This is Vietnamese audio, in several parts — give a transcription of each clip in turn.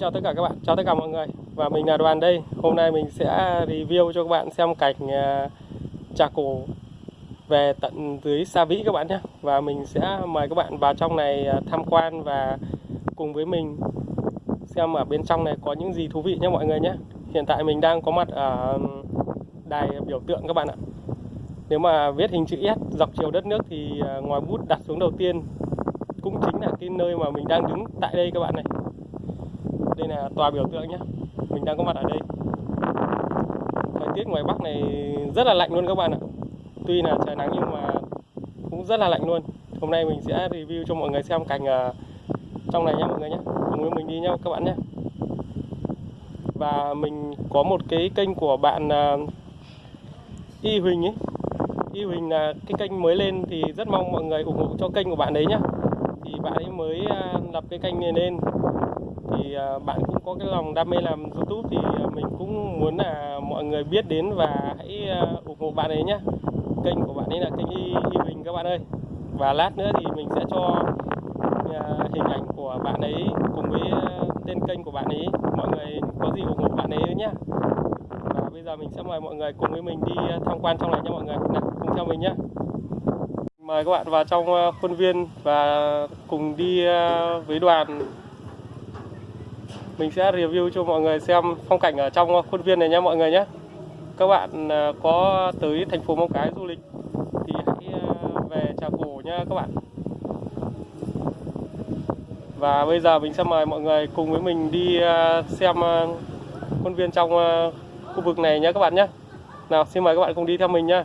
chào tất cả các bạn, chào tất cả mọi người. Và mình là Đoàn đây. Hôm nay mình sẽ review cho các bạn xem cảnh ờ, trà cổ về tận dưới Sa Vĩ các bạn nhé. Và mình sẽ mời các bạn vào trong này ờ, tham quan và cùng với mình xem ở bên trong này có những gì thú vị nhé mọi người nhé. Hiện tại mình đang có mặt ở đài biểu tượng các bạn ạ. Nếu mà viết hình chữ S dọc chiều đất nước thì ờ, ngoài bút đặt xuống đầu tiên cũng chính là cái nơi mà mình đang đứng tại đây các bạn này đây là tòa biểu tượng nhé mình đang có mặt ở đây. Thời tiết ngoài bắc này rất là lạnh luôn các bạn ạ. Tuy là trời nắng nhưng mà cũng rất là lạnh luôn. Hôm nay mình sẽ review cho mọi người xem cảnh ở trong này nhé mọi người nhé cùng với mình đi nhé các bạn nhé và mình có một cái kênh của bạn à, Y Huỳnh ấy. Y Huỳnh là cái kênh mới lên thì rất mong mọi người ủng hộ cho kênh của bạn đấy nhé thì bạn ấy mới à, lập cái kênh này lên. À, bạn cũng có cái lòng đam mê làm YouTube thì à, mình cũng muốn là mọi người biết đến và hãy à, ủng hộ bạn ấy nhé kênh của bạn ấy là kênh y, y Bình các bạn ơi. Và lát nữa thì mình sẽ cho hình ảnh của bạn ấy cùng với tên kênh của bạn ấy. Mọi người có gì ủng hộ bạn ấy nhé và bây giờ mình sẽ mời mọi người cùng với mình đi tham quan trong này nha mọi người. Nào, cùng theo mình nhé mời các bạn vào trong khuôn viên và cùng đi với đoàn mình sẽ review cho mọi người xem phong cảnh ở trong khuôn viên này nhé mọi người nhé. Các bạn à, có tới thành phố Móng Cái du lịch thì hãy à, về Trà Cổ nha các bạn. Và bây giờ mình sẽ mời mọi người cùng với mình đi à, xem khuôn viên trong khu vực này nhé các bạn nhé. Nào, xin mời các bạn cùng đi theo mình nhé.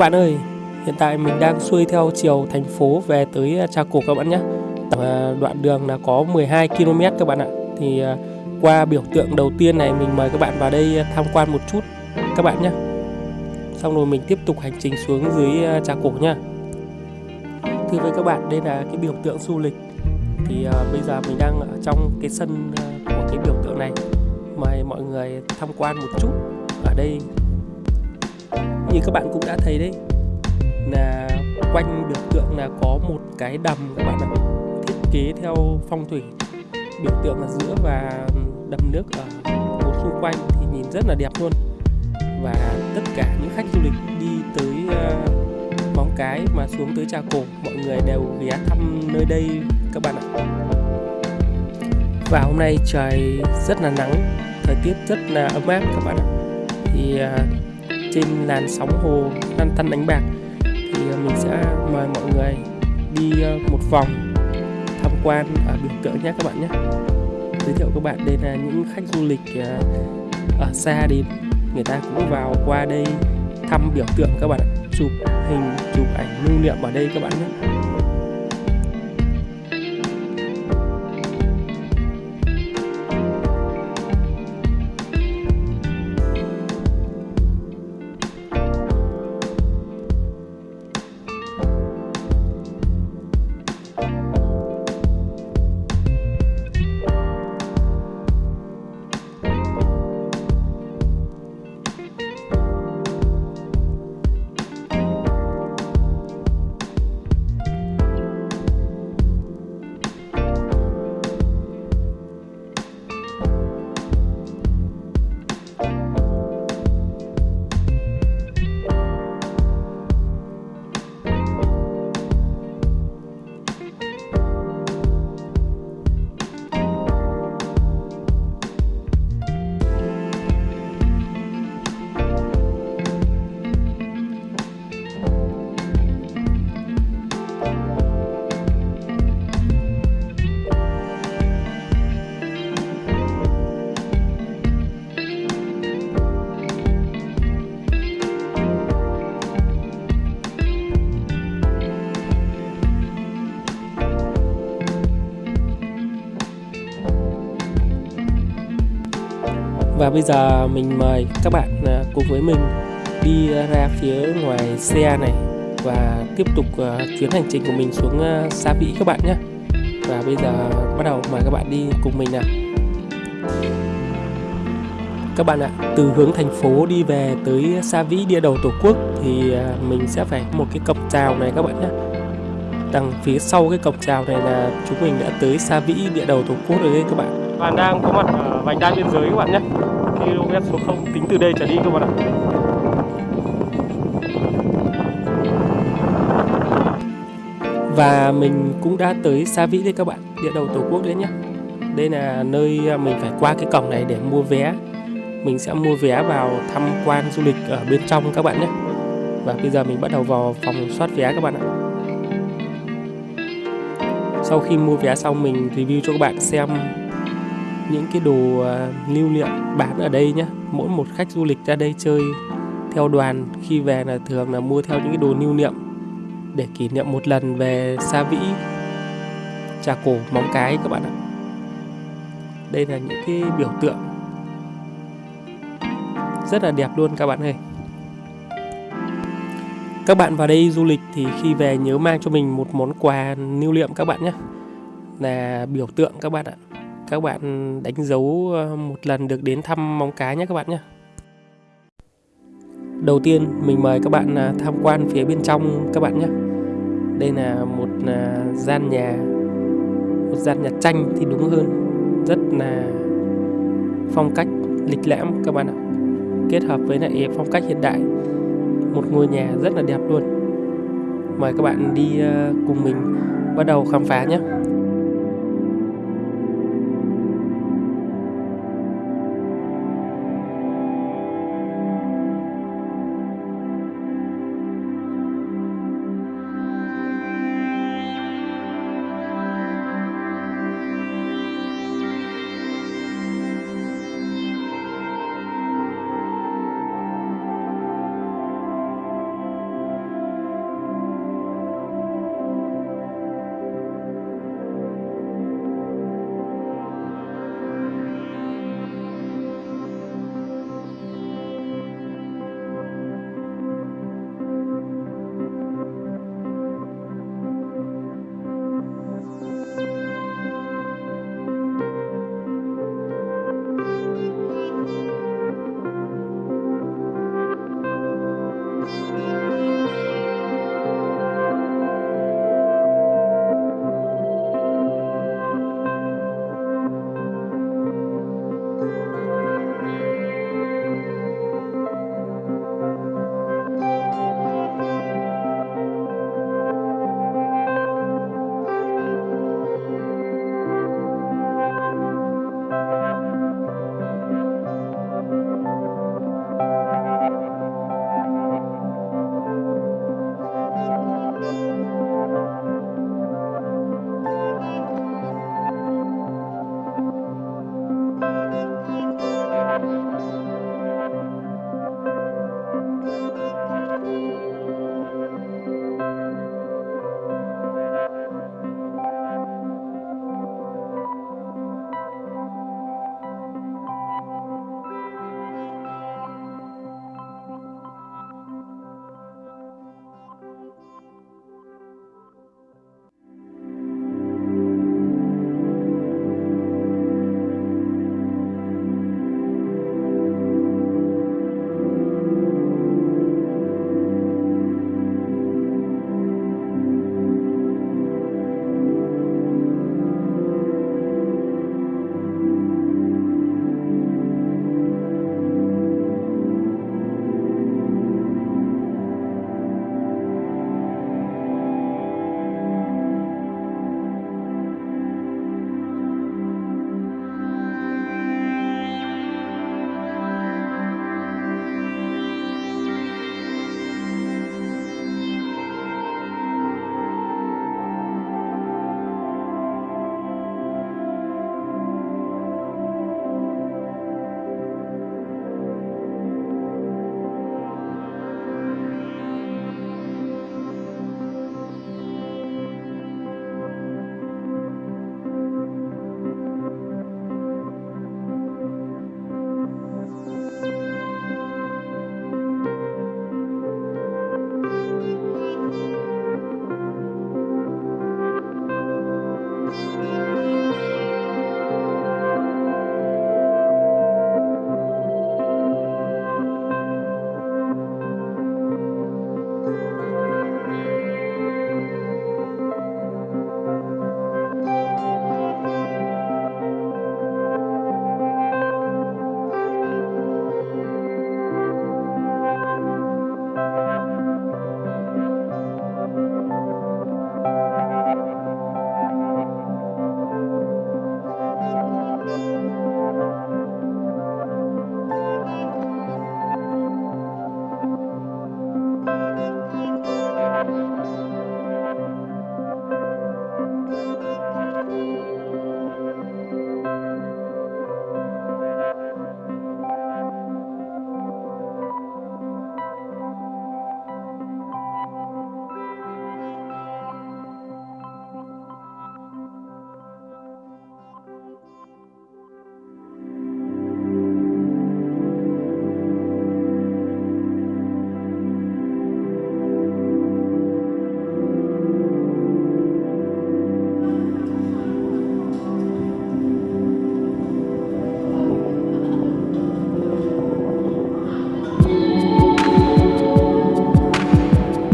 Bạn ơi, hiện tại mình đang xuôi theo chiều thành phố về tới à, Trà Cổ các bạn nhé. À, đoạn đường là có 12 km các bạn ạ. Thì à, qua biểu tượng đầu tiên này mình mời các bạn vào đây tham quan một chút các bạn nhé. Xong rồi mình tiếp tục hành trình xuống dưới Trà Cổ nha. Thưa với các bạn, đây là cái biểu tượng du lịch. Thì bây giờ mình đang ở trong cái sân của cái biểu tượng này. Mời mọi người tham quan một chút ở đây như các bạn cũng đã thấy đấy là quanh biểu tượng là có một cái đầm các bạn ạ thiết kế theo phong thủy. Biểu tượng ở giữa và đầm nước ở một xung quanh thì nhìn rất là đẹp luôn. Và tất cả những khách du lịch đi tới uh, móng cái mà xuống tới trà cổ mọi người đều ghé thăm nơi đây các bạn ạ. Và hôm nay trời rất là nắng thời tiết rất là ấm áp các bạn ạ. Thì uh, trên làn sóng hồ lăn tăn đánh bạc, thì ờ, mình sẽ mời mọi người đi ờ, một vòng tham quan ở biểu tượng nhé các bạn nhé. Giới thiệu các bạn đây là những khách du lịch ờ, ở xa đến, người ta cũng vào qua đây thăm biểu tượng các bạn chụp hình, chụp ảnh lưu niệm ở đây các bạn nhé. Và bây giờ mình mời các bạn à, cùng với mình đi ra phía ngoài xe này và tiếp tục à, chuyến hành trình của mình xuống à, xa Sa Vĩ các bạn nhé. Và bây giờ bắt đầu mời các bạn đi cùng mình nào. Các bạn ạ, từ hướng thành phố đi về tới Sa Vĩ địa đầu Tổ quốc thì mình sẽ phải một cái cọc chào này các bạn nhé. Đằng phía sau cái cọc chào này là chúng mình đã tới Sa Vĩ địa đầu Tổ quốc rồi đấy các bạn. Bạn đang có mặt ở vành đai biên giới các bạn nhé km số 0 tính từ đây trở đi các bạn ạ. Và mình cũng đã tới Sa Vĩ đây các bạn, Địa đầu Tổ quốc đấy nhé Đây là nơi à, mình phải qua cái cổng này để mua vé. Mình sẽ mua vé vào tham quan du lịch ở bên trong các bạn nhé. Và bây giờ mình bắt đầu vào phòng soát vé các bạn ạ. Sau khi mua vé xong mình review cho các bạn xem những cái đồ ờ, lưu niệm bán ở đây nhé mỗi một khách du lịch ra đây chơi theo đoàn, khi về là thường là mua theo những cái đồ lưu niệm để kỷ niệm một lần về Sa Vĩ, Trà Cổ, Móng Cái các bạn ạ. Đây là những cái biểu tượng rất là đẹp luôn các bạn ơi. Các bạn vào đây du lịch thì khi về nhớ mang cho mình một món quà lưu niệm các bạn nhé là biểu tượng các bạn ạ các bạn đánh dấu ờ, một lần được đến thăm móng cái nhé các bạn nhé. Đầu tiên, mình mời các bạn à, tham quan phía bên trong các bạn nhé. Đây là một à, gian nhà, một gian nhà tranh thì đúng hơn. Rất là phong cách lịch lãm các bạn ạ. Kết hợp với lại phong cách hiện đại. Một ngôi nhà rất là đẹp luôn. Mời các bạn đi ờ, cùng mình bắt đầu khám phá nhé.